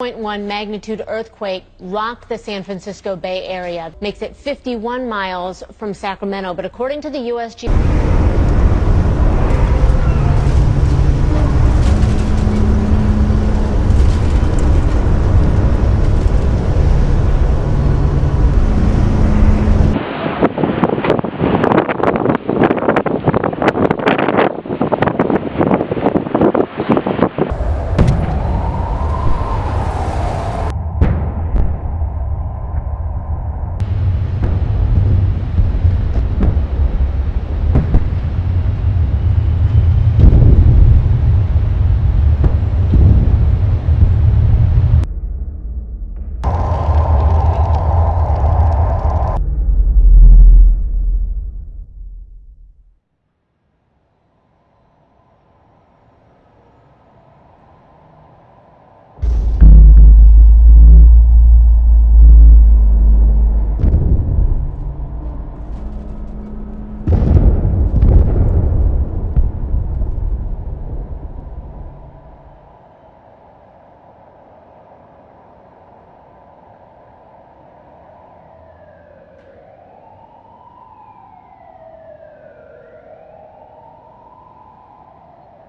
0.1 magnitude earthquake rocked the San Francisco Bay Area, makes it 51 miles from Sacramento. But according to the USG